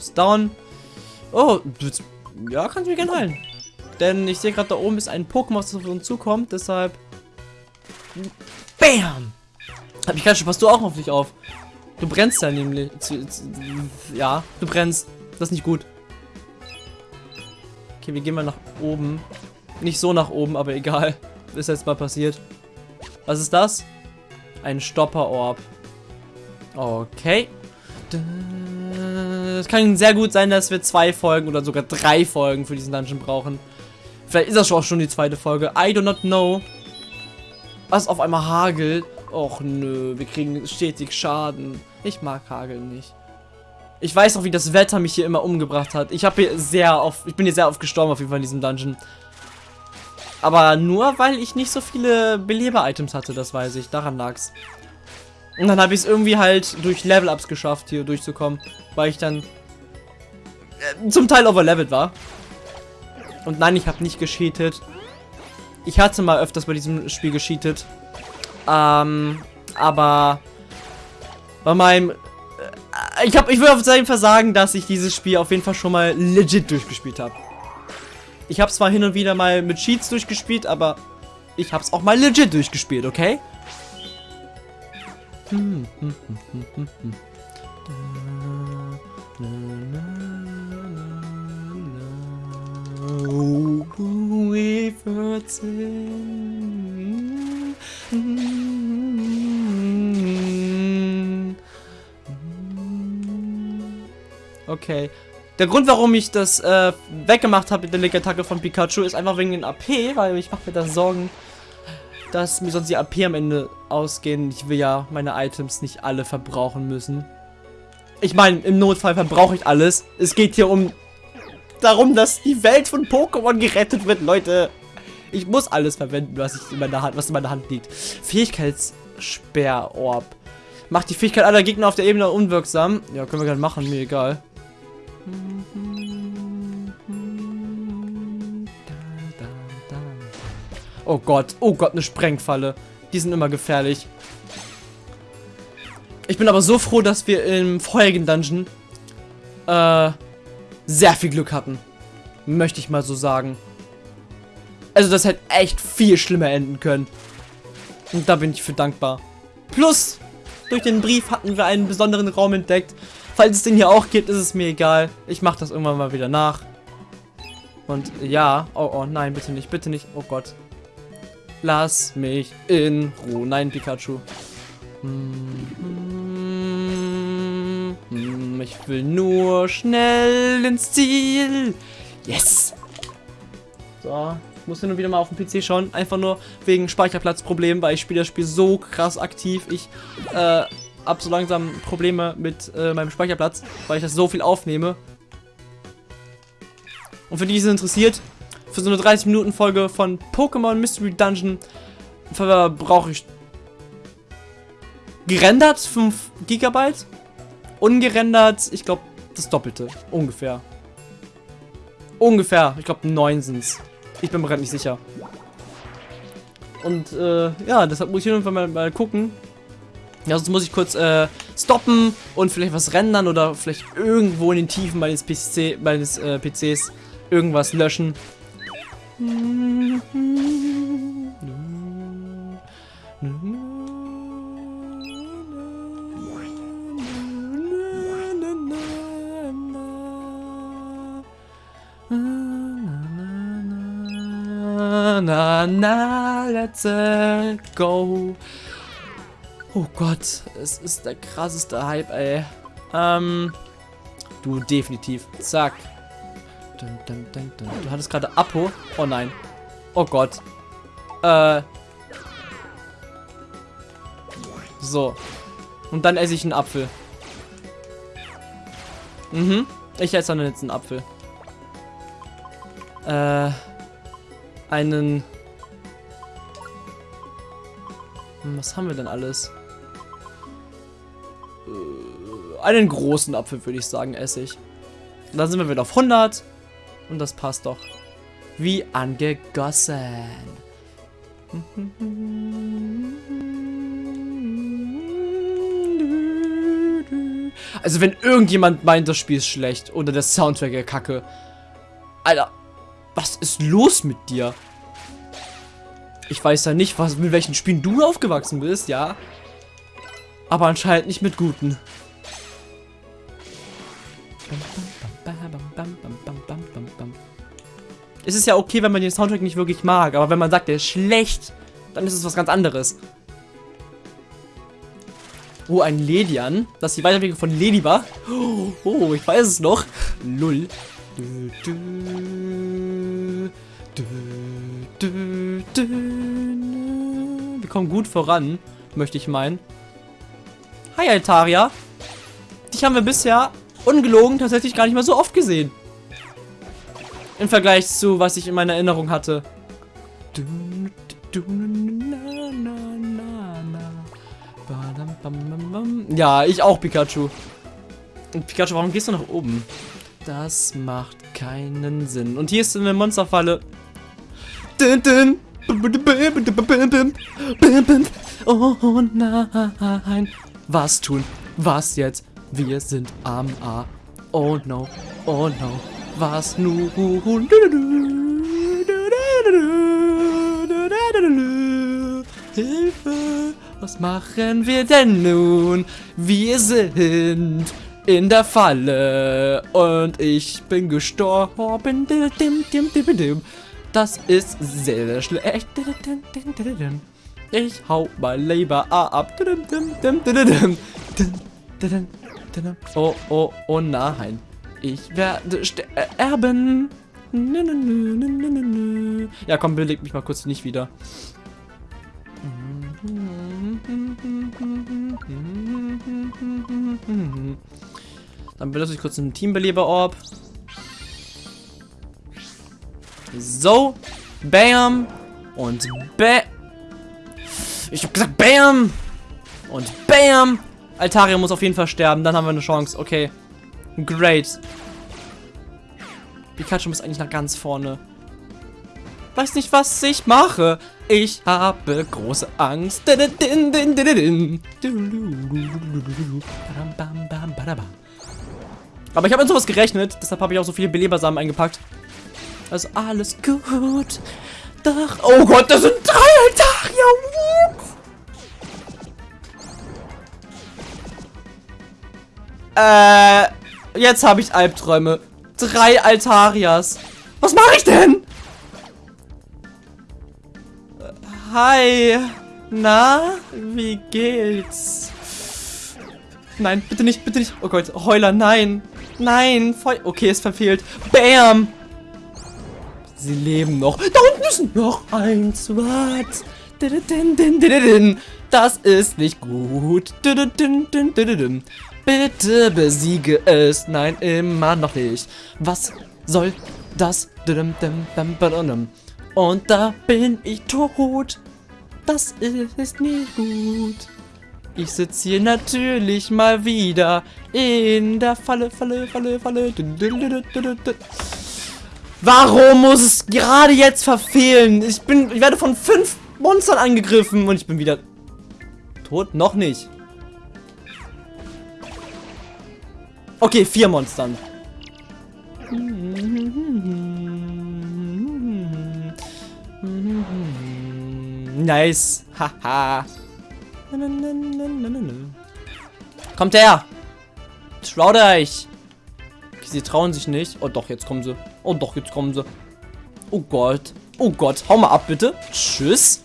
Ist down. Oh, ja, kannst mich gerne heilen. Denn ich sehe gerade, da oben ist ein Pokémon, das auf uns zukommt. Deshalb... BAM! Hab ich gerade schon, passt du auch auf dich auf. Du brennst ja nämlich. Ja, du brennst. Das ist nicht gut. Okay, wir gehen mal nach oben. Nicht so nach oben, aber egal. Ist jetzt mal passiert. Was ist das? Ein Stopper-Orb. Okay. Es kann sehr gut sein, dass wir zwei Folgen oder sogar drei Folgen für diesen Dungeon brauchen. Vielleicht ist das auch schon die zweite Folge. I do not know. Was auf einmal hagelt. Och nö, wir kriegen stetig Schaden. Ich mag Hagel nicht. Ich weiß auch, wie das Wetter mich hier immer umgebracht hat. Ich habe hier sehr oft, ich bin hier sehr oft gestorben auf jeden Fall in diesem Dungeon. Aber nur, weil ich nicht so viele Beleber-Items hatte, das weiß ich. Daran lag's. Und dann habe ich es irgendwie halt durch Level-Ups geschafft, hier durchzukommen. Weil ich dann äh, zum Teil overlevelt war. Und nein, ich habe nicht gescheatet. Ich hatte mal öfters bei diesem Spiel gescheatet. Ähm, aber bei meinem... Äh, ich, hab, ich würde auf jeden Fall sagen, dass ich dieses Spiel auf jeden Fall schon mal legit durchgespielt habe. Ich habe zwar hin und wieder mal mit Cheats durchgespielt, aber ich habe es auch mal legit durchgespielt, okay? Okay. Der Grund, warum ich das äh, weggemacht habe mit der Leg-Attacke von Pikachu, ist einfach wegen den AP, weil ich mache mir da Sorgen, dass mir sonst die AP am Ende ausgehen. Ich will ja meine Items nicht alle verbrauchen müssen. Ich meine, im Notfall verbrauche ich alles. Es geht hier um darum, dass die Welt von Pokémon gerettet wird, Leute. Ich muss alles verwenden, was, ich in meiner Hand, was in meiner Hand liegt. Fähigkeitssperrorb. Macht die Fähigkeit aller Gegner auf der Ebene unwirksam. Ja, können wir gerne machen, mir egal. Oh Gott, oh Gott, eine Sprengfalle. Die sind immer gefährlich. Ich bin aber so froh, dass wir im vorherigen Dungeon äh, sehr viel Glück hatten. Möchte ich mal so sagen. Also das hätte echt viel schlimmer enden können. Und da bin ich für dankbar. Plus, durch den Brief hatten wir einen besonderen Raum entdeckt, Falls es den hier auch gibt, ist es mir egal. Ich mache das irgendwann mal wieder nach. Und ja, oh, oh, nein, bitte nicht, bitte nicht. Oh Gott. Lass mich in Ruhe. Nein, Pikachu. Ich will nur schnell ins Ziel. Yes. So, ich muss hin und wieder mal auf dem PC schauen. Einfach nur wegen Speicherplatzproblemen, weil ich spiele das Spiel so krass aktiv. Ich, äh, habe so langsam Probleme mit äh, meinem Speicherplatz, weil ich das so viel aufnehme. Und für die, die es interessiert, für so eine 30-Minuten-Folge von Pokémon Mystery Dungeon brauche ich gerendert 5 GB, ungerendert, ich glaube, das Doppelte, ungefähr. Ungefähr, ich glaube 9 sind es. Ich bin mir gerade nicht sicher. Und äh, ja, deshalb muss ich irgendwann mal, mal gucken, ja, sonst muss ich kurz äh, stoppen und vielleicht was rendern oder vielleicht irgendwo in den Tiefen meines, PC, meines äh, PCs irgendwas löschen. Na na, let's go. Oh Gott, es ist der krasseste Hype, ey. Ähm, du definitiv. Zack. Dun, dun, dun, du hattest gerade Apo. Oh nein. Oh Gott. Äh. So. Und dann esse ich einen Apfel. Mhm. Ich esse dann jetzt einen Apfel. Äh. Einen. Was haben wir denn alles? Äh, einen großen Apfel, würde ich sagen, esse ich. Dann sind wir wieder auf 100. Und das passt doch. Wie angegossen. Also wenn irgendjemand meint, das Spiel ist schlecht oder der Soundtrack ist kacke. Alter, was ist los mit dir? Ich weiß ja nicht, was, mit welchen Spielen du aufgewachsen bist, ja. Aber anscheinend nicht mit guten. Es ist ja okay, wenn man den Soundtrack nicht wirklich mag, aber wenn man sagt, der ist schlecht, dann ist es was ganz anderes. Oh, ein Ledian. Das ist die Weiterentwicklung von war. Oh, ich weiß es noch. Lull. Wir kommen gut voran, möchte ich meinen. Hi, Altaria. Dich haben wir bisher ungelogen tatsächlich gar nicht mal so oft gesehen. Im Vergleich zu, was ich in meiner Erinnerung hatte. Ja, ich auch, Pikachu. Und Pikachu, warum gehst du nach oben? Das macht keinen Sinn. Und hier ist eine Monsterfalle. Oh nein. Was tun? Was jetzt? Wir sind am A. Oh no. Oh no. Was nun? Hilfe! Was machen wir denn nun? Wir sind in der Falle und ich bin gestorben. Das ist sehr, schlecht. Ich hau mal Leber ab. Oh, oh, oh nein. Ich werde sterben. Ja, komm, beleg mich mal kurz nicht wieder. Dann benutze ich kurz einen Teambeleber-Orb. So. Bam. Und Bam. Ich hab gesagt Bam. Und Bam. Altaria muss auf jeden Fall sterben. Dann haben wir eine Chance. Okay. Great. Pikachu muss eigentlich nach ganz vorne. Weiß nicht, was ich mache. Ich habe große Angst. Aber ich habe mit sowas gerechnet. Deshalb habe ich auch so viele Belebersamen eingepackt. Also alles gut. Doch. Oh Gott, das sind drei Altaria. Äh, jetzt habe ich Albträume. Drei Altarias. Was mache ich denn? Hi. Na, wie geht's? Nein, bitte nicht, bitte nicht. Oh Gott, Heuler, nein. Nein, Feu Okay, es verfehlt. Bam. Sie leben noch. Da unten ist noch ein Swat. Das ist nicht gut. Bitte besiege es. Nein, immer noch nicht. Was soll das? Und da bin ich tot. Das ist nicht gut. Ich sitze hier natürlich mal wieder in der Falle, Falle, Falle, Falle. Warum muss es gerade jetzt verfehlen? Ich bin, ich werde von fünf Monstern angegriffen und ich bin wieder tot. Noch nicht. Okay, vier Monstern. Nice. Haha. Kommt her. Traut euch. Sie trauen sich nicht. Oh doch, jetzt kommen sie. Oh doch, jetzt kommen sie. Oh Gott. Oh Gott. Hau mal ab, bitte. Tschüss.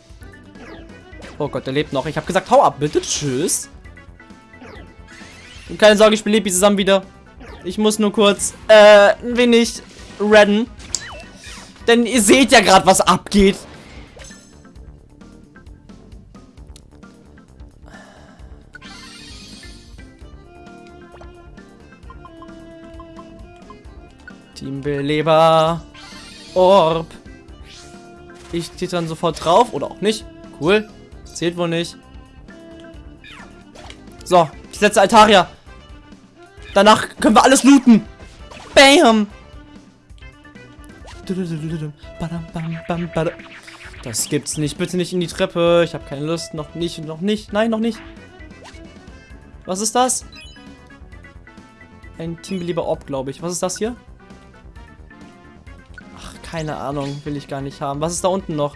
Oh Gott, der lebt noch. Ich habe gesagt, hau ab, bitte. Tschüss. Und keine Sorge, ich belebe sie zusammen wieder. Ich muss nur kurz, äh, ein wenig redden. Denn ihr seht ja gerade, was abgeht. Teambeleber. Orb. Ich dann sofort drauf. Oder auch nicht. Cool. Zählt wohl nicht. So, ich setze Altaria. Danach können wir alles looten. Bam. Das gibt's nicht. Bitte nicht in die Treppe. Ich habe keine Lust. Noch nicht, noch nicht. Nein, noch nicht. Was ist das? ein Teambelieber Orb, glaube ich. Was ist das hier? Ach, keine Ahnung. Will ich gar nicht haben. Was ist da unten noch?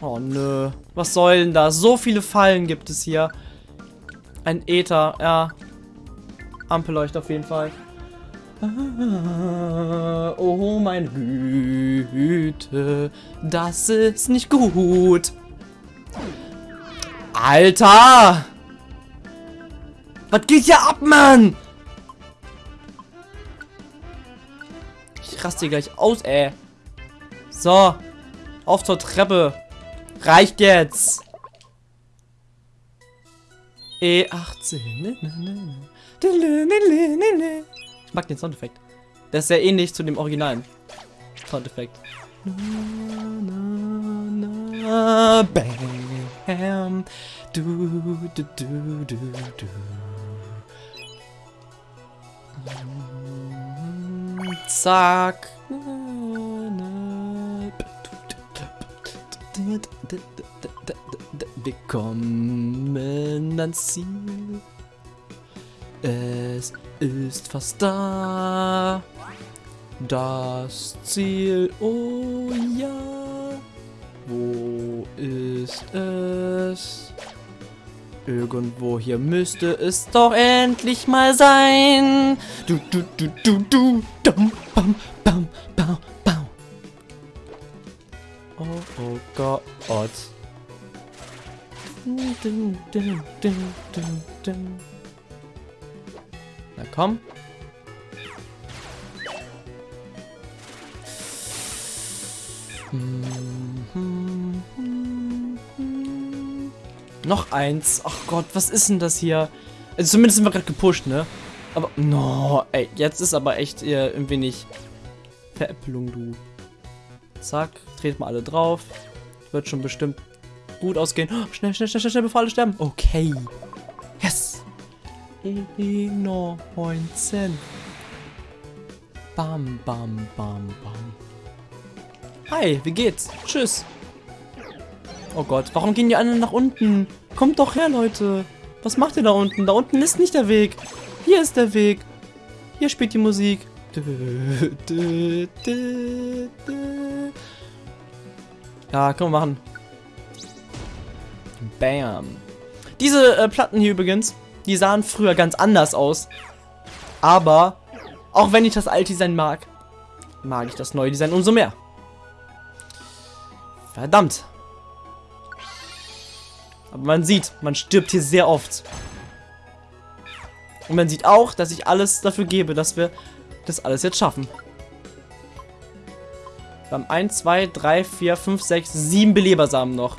Oh, nö. Was soll denn das? So viele Fallen gibt es hier. Ein Äther, ja. Ampelleucht auf jeden Fall. Ah, oh, meine Güte. Das ist nicht gut. Alter! Was geht hier ab, Mann? Ich raste hier gleich aus, ey. So. Auf zur Treppe. Reicht jetzt. E18. Ich mag den Soundeffekt. Der ist sehr ähnlich zu dem originalen Soundeffekt. Bam. Du, du, du, du. Zack. Wir kommen ans Ziel. Es ist fast da. Das Ziel, oh ja. Wo ist es? Irgendwo hier müsste es doch endlich mal sein. Du, du, du, du, du. Dum, bam, bam, bam, bam. Oh, oh Gott. Na komm. Noch eins. Ach Gott, was ist denn das hier? Also zumindest sind wir gerade gepusht, ne? Aber, no, ey, jetzt ist aber echt eher ein wenig Veräppelung, du. Zack, dreht mal alle drauf. Wird schon bestimmt gut ausgehen. Oh, schnell, schnell, schnell, schnell, bevor alle sterben. Okay. Yes. No, 19. Bam, bam, bam, bam. Hi, wie geht's? Tschüss. Oh Gott, warum gehen die alle nach unten? Kommt doch her, Leute. Was macht ihr da unten? Da unten ist nicht der Weg. Hier ist der Weg. Hier spielt die Musik. Ja, können wir machen. Bam. Diese äh, Platten hier übrigens, die sahen früher ganz anders aus. Aber, auch wenn ich das alte Design mag, mag ich das neue Design umso mehr. Verdammt. Aber man sieht, man stirbt hier sehr oft. Und man sieht auch, dass ich alles dafür gebe, dass wir das alles jetzt schaffen. Wir haben 1, 2, 3, 4, 5, 6, 7 Belebersamen noch.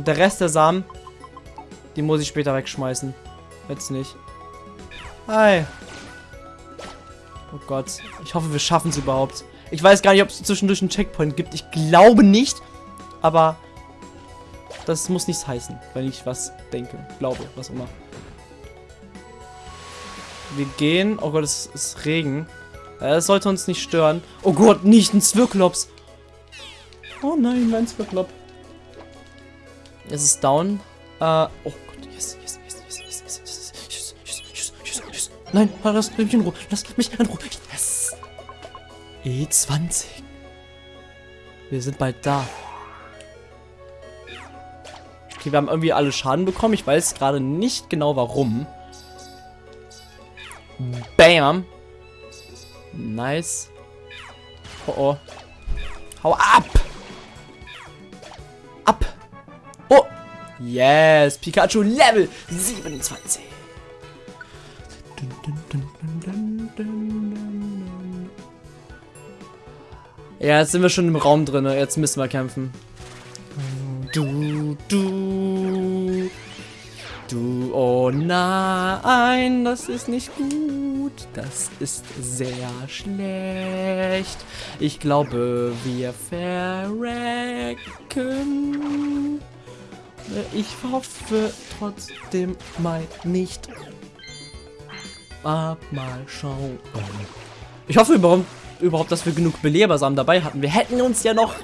Und der Rest der Samen, die muss ich später wegschmeißen. Jetzt nicht. Hi. Oh Gott. Ich hoffe, wir schaffen es überhaupt. Ich weiß gar nicht, ob es zwischendurch einen Checkpoint gibt. Ich glaube nicht. Aber das muss nichts heißen, wenn ich was denke, glaube, was immer. Wir gehen. Oh Gott, es ist Regen. Das sollte uns nicht stören. Oh Gott, nicht ein Zwirklops. Oh nein, mein Zwirklop. Es ist down. Äh, oh Gott, yes, yes, yes, yes, yes, yes, yes, yes, yes, yes, yes, yes. Nein, lass mich in Ruhe. Lass mich in Ruhe. Yes. E20. Wir sind bald da. Okay, wir haben irgendwie alle Schaden bekommen. Ich weiß gerade nicht genau warum. Bam. Nice. Oh oh. Hau ab! Ab! Yes! Pikachu Level 27. Ja, jetzt sind wir schon im Raum drin. Jetzt müssen wir kämpfen. Du, du. Du, oh nein, das ist nicht gut. Das ist sehr schlecht. Ich glaube, wir verrecken. Ich hoffe trotzdem mal nicht. Ab mal schauen. Ich hoffe überhaupt, dass wir genug Belebersamen dabei hatten. Wir hätten uns ja noch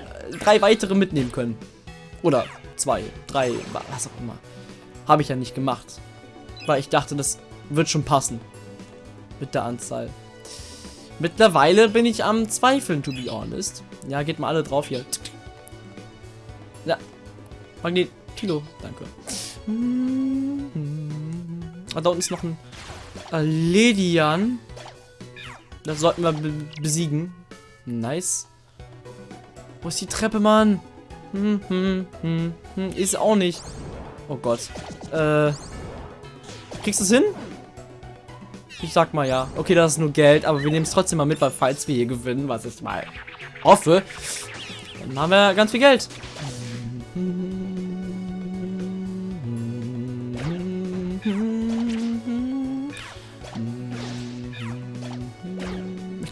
drei weitere mitnehmen können. Oder zwei, drei, was auch immer. Habe ich ja nicht gemacht. Weil ich dachte, das wird schon passen. Mit der Anzahl. Mittlerweile bin ich am Zweifeln, to be honest. Ja, geht mal alle drauf hier. Ja. Magnet. Tilo, danke. Ah, da unten ist noch ein Ledian. Das sollten wir be besiegen. Nice. Wo ist die Treppe, Mann? Hm, hm, hm, hm. Ist auch nicht. Oh Gott. Äh. Kriegst du es hin? Ich sag mal ja. Okay, das ist nur Geld, aber wir nehmen es trotzdem mal mit, weil falls wir hier gewinnen, was ich mal hoffe, dann haben wir ganz viel Geld.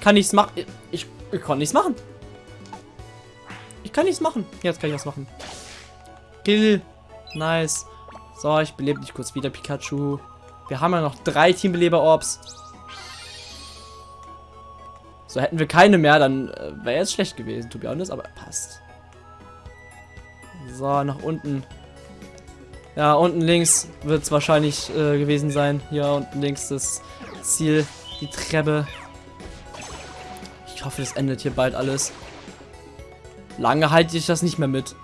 Kann nichts machen. Ich, ich kann nichts machen. Ich kann nichts machen. Jetzt kann ich was machen. Kill. Nice. So, ich belebe dich kurz wieder, Pikachu. Wir haben ja noch drei Teambeleber-Orbs. So, hätten wir keine mehr, dann äh, wäre jetzt schlecht gewesen, to be honest, aber passt. So, nach unten. Ja, unten links wird es wahrscheinlich äh, gewesen sein. Hier unten links das Ziel, die Treppe. Ich hoffe, das endet hier bald alles. Lange halte ich das nicht mehr mit.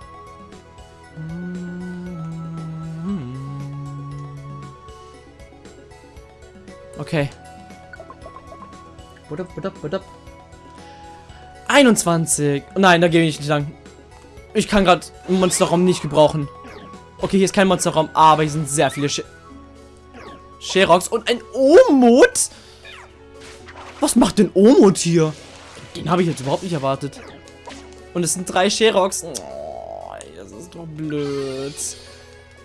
Okay. 21. Nein, da gehe ich nicht lang. Ich kann gerade einen Monsterraum nicht gebrauchen. Okay, hier ist kein Monsterraum, aber hier sind sehr viele Sh Sherox und ein Omut. Was macht denn Omut hier? Den habe ich jetzt überhaupt nicht erwartet. Und es sind drei Sherox. Oh, das ist doch blöd.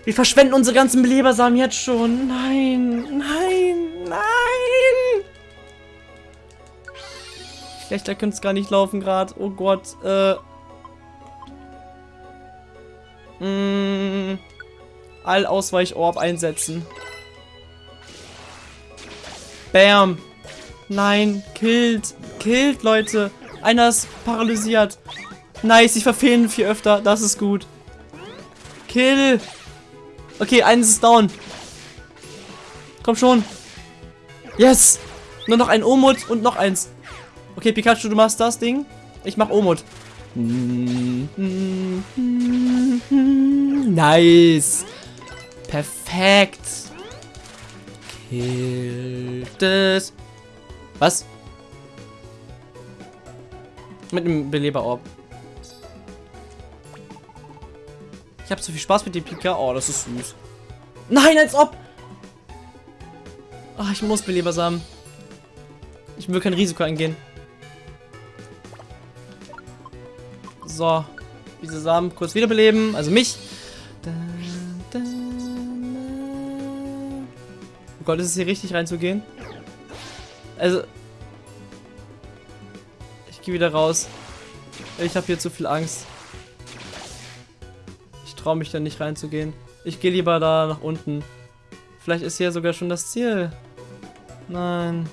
Wir verschwenden unsere ganzen Belebersamen jetzt schon. Nein, nein, nein. Schlechter könnte es gar nicht laufen gerade. Oh Gott. Äh. Mm, All-Ausweich-Orb einsetzen. Bam. Nein, killt. Killt, Leute. Einer ist paralysiert. Nice, ich verfehlen viel öfter. Das ist gut. Kill. Okay, eins ist down. Komm schon. Yes. Nur noch ein Omut und noch eins. Okay, Pikachu, du machst das Ding. Ich mach Omut. Nice. Perfekt. Killt es. Was? Mit dem Beleberorb. Ich habe so viel Spaß mit dem Pika. Oh, das ist süß. Nein, als ob. Ach, ich muss Belebersamen. Ich will kein Risiko eingehen. So. Diese Samen kurz wiederbeleben. Also mich. Oh Gott, ist es hier richtig reinzugehen? Also. Ich gehe wieder raus. Ich habe hier zu viel Angst traue mich da nicht reinzugehen. Ich gehe lieber da nach unten. Vielleicht ist hier sogar schon das Ziel. Nein.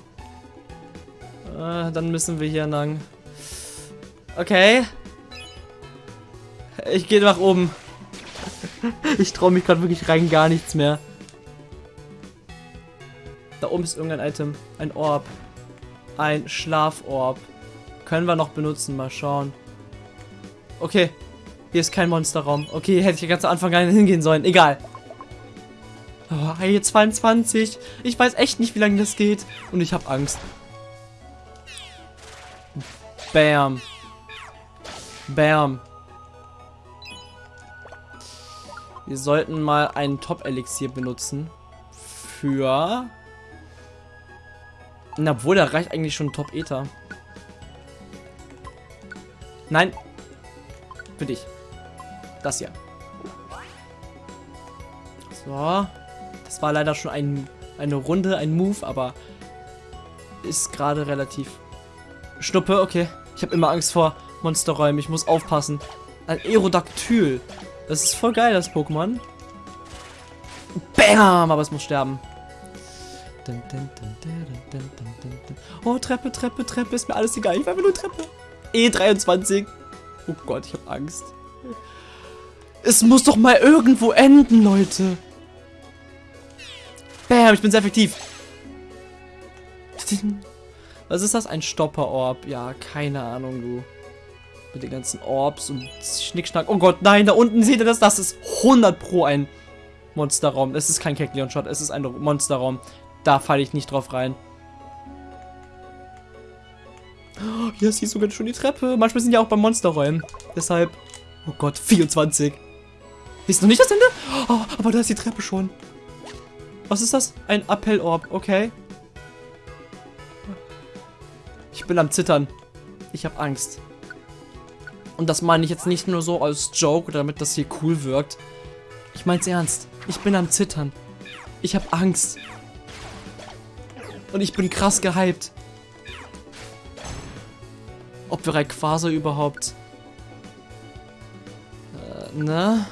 Äh, dann müssen wir hier lang. Okay. Ich gehe nach oben. ich traue mich gerade wirklich rein gar nichts mehr. Da oben ist irgendein Item. Ein Orb. Ein Schlaforb. Können wir noch benutzen. Mal schauen. Okay. Hier ist kein Monsterraum. Okay, hätte ich ganz am Anfang gar nicht hingehen sollen. Egal. Oh, hier 22. Ich weiß echt nicht, wie lange das geht. Und ich habe Angst. Bam. Bam. Wir sollten mal einen Top-Elixier benutzen. Für... Na, obwohl, da reicht eigentlich schon Top-Ether. Nein. Für dich. Das hier. So. Das war leider schon ein, eine Runde, ein Move, aber ist gerade relativ... Schnuppe, okay. Ich habe immer Angst vor Monsterräumen. Ich muss aufpassen. Ein Aerodactyl. Das ist voll geil, das Pokémon. Bam! Aber es muss sterben. Oh, Treppe, Treppe, Treppe. Ist mir alles egal. Ich will nur Treppe. E23. Oh Gott, ich habe Angst. Es muss doch mal irgendwo enden, Leute. Bam, ich bin sehr effektiv. Was ist das? Ein Stopper-Orb. Ja, keine Ahnung, du. Mit den ganzen Orbs und Schnickschnack. Oh Gott, nein, da unten seht ihr das? Das ist 100 pro ein Monsterraum. Es ist kein Kekleon-Shot, es ist ein Monsterraum. Da falle ich nicht drauf rein. Oh, hier ist sogar schon die Treppe. Manchmal sind ja auch bei Monsterräumen. Deshalb. Oh Gott, 24. Ist noch nicht das Ende? Oh, aber da ist die Treppe schon. Was ist das? Ein Appellorb, okay. Ich bin am Zittern. Ich habe Angst. Und das meine ich jetzt nicht nur so als Joke, damit das hier cool wirkt. Ich meine es ernst. Ich bin am Zittern. Ich habe Angst. Und ich bin krass gehypt. Ob wir Rayquaza überhaupt... Äh, ne?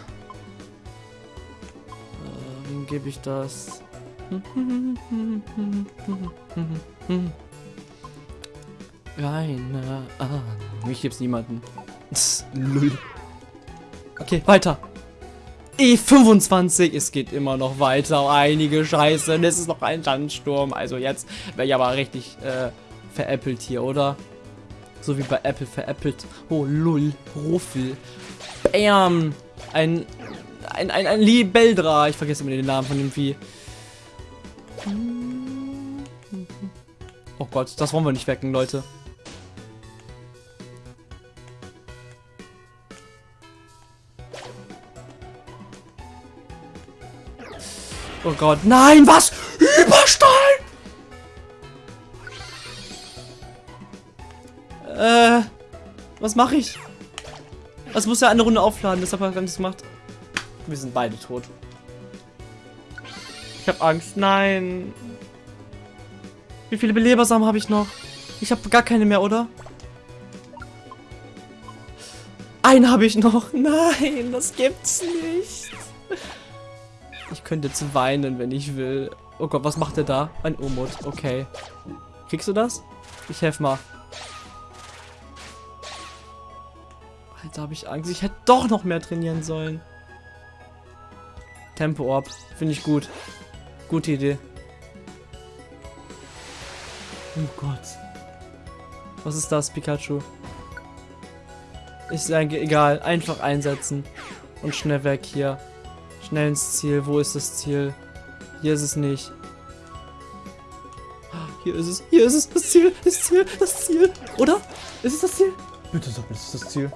Äh, wem gebe ich das? Keine Ahnung. Ich geb's niemanden. Lull. Okay, weiter. E25, es geht immer noch weiter. Einige Scheiße. Und es ist noch ein Sandsturm. Also jetzt wäre ich aber richtig äh, veräppelt hier, oder? So wie bei Apple veräppelt. Oh, lull. Ruffel. Bam. Ein, ein, ein, ein Libeldra. Ich vergesse immer den Namen von dem Vieh. Oh Gott, das wollen wir nicht wecken, Leute. Oh Gott, nein, was? Was mache ich? Das muss ja eine Runde aufladen, deshalb habe ich gar nichts gemacht. Wir sind beide tot. Ich habe Angst, nein. Wie viele Belebersamen habe ich noch? Ich habe gar keine mehr, oder? Einen habe ich noch. Nein, das gibt's nicht. Ich könnte jetzt weinen, wenn ich will. Oh Gott, was macht er da? Ein Umut. Okay. Kriegst du das? Ich helfe mal. Alter, habe ich Angst. Ich hätte doch noch mehr trainieren sollen. Tempo-Orb. Finde ich gut. Gute Idee. Oh Gott. Was ist das, Pikachu? Ist egal. Einfach einsetzen. Und schnell weg hier. Schnell ins Ziel. Wo ist das Ziel? Hier ist es nicht. Hier ist es. Hier ist es. Das Ziel. Das Ziel. Das Ziel. Oder? Ist es das Ziel? Bitte sag ist das Ziel.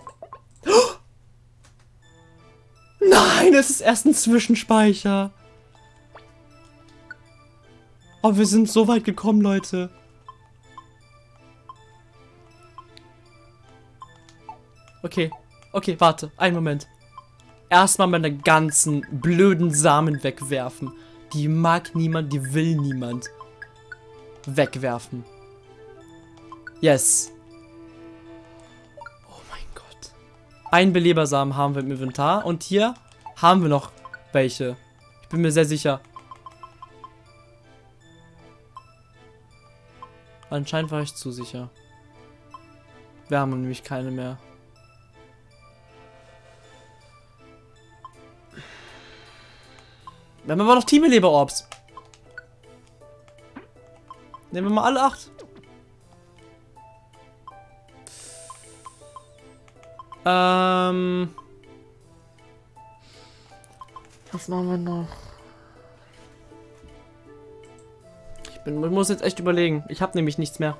Nein, es ist erst ein Zwischenspeicher. Oh, wir sind so weit gekommen, Leute. Okay. Okay, warte. Einen Moment. Erstmal meine ganzen blöden Samen wegwerfen. Die mag niemand, die will niemand. Wegwerfen. Yes. Oh mein Gott. Ein Belebersamen haben wir im Inventar. Und hier haben wir noch welche. Ich bin mir sehr sicher. Anscheinend war ich zu sicher. Wir haben nämlich keine mehr. Wir haben aber noch Teamleber-Orbs. Nehmen wir mal alle acht. Ähm. Was machen wir noch? Ich, bin, muss jetzt echt überlegen. Ich habe nämlich nichts mehr.